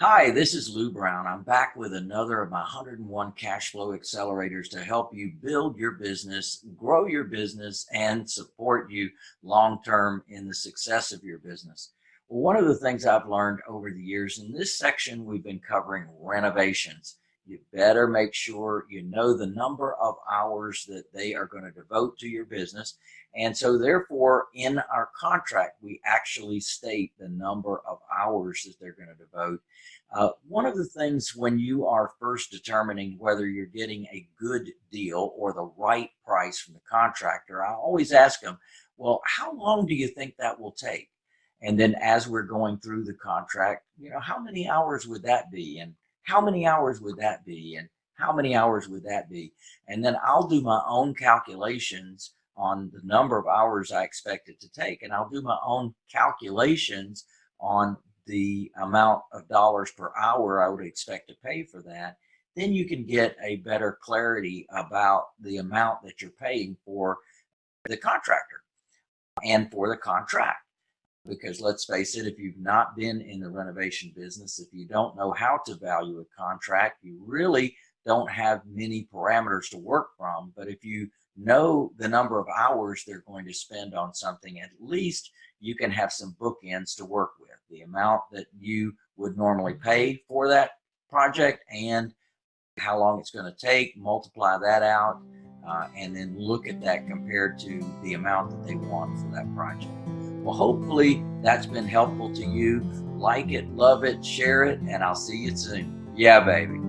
Hi, this is Lou Brown. I'm back with another of my 101 cash flow accelerators to help you build your business, grow your business, and support you long term in the success of your business. One of the things I've learned over the years in this section, we've been covering renovations. You better make sure you know the number of hours that they are going to devote to your business. And so therefore, in our contract, we actually state the number of hours that they're going to devote. Uh, one of the things when you are first determining whether you're getting a good deal or the right price from the contractor, I always ask them, well, how long do you think that will take? And then as we're going through the contract, you know, how many hours would that be? And how many hours would that be? And how many hours would that be? And then I'll do my own calculations on the number of hours I expect it to take. And I'll do my own calculations on the amount of dollars per hour I would expect to pay for that. Then you can get a better clarity about the amount that you're paying for the contractor and for the contract because let's face it, if you've not been in the renovation business, if you don't know how to value a contract, you really don't have many parameters to work from. But if you know the number of hours they're going to spend on something, at least you can have some bookends to work with. The amount that you would normally pay for that project and how long it's going to take, multiply that out, uh, and then look at that compared to the amount that they want for that project. Well, hopefully that's been helpful to you. Like it, love it, share it, and I'll see you soon. Yeah, baby.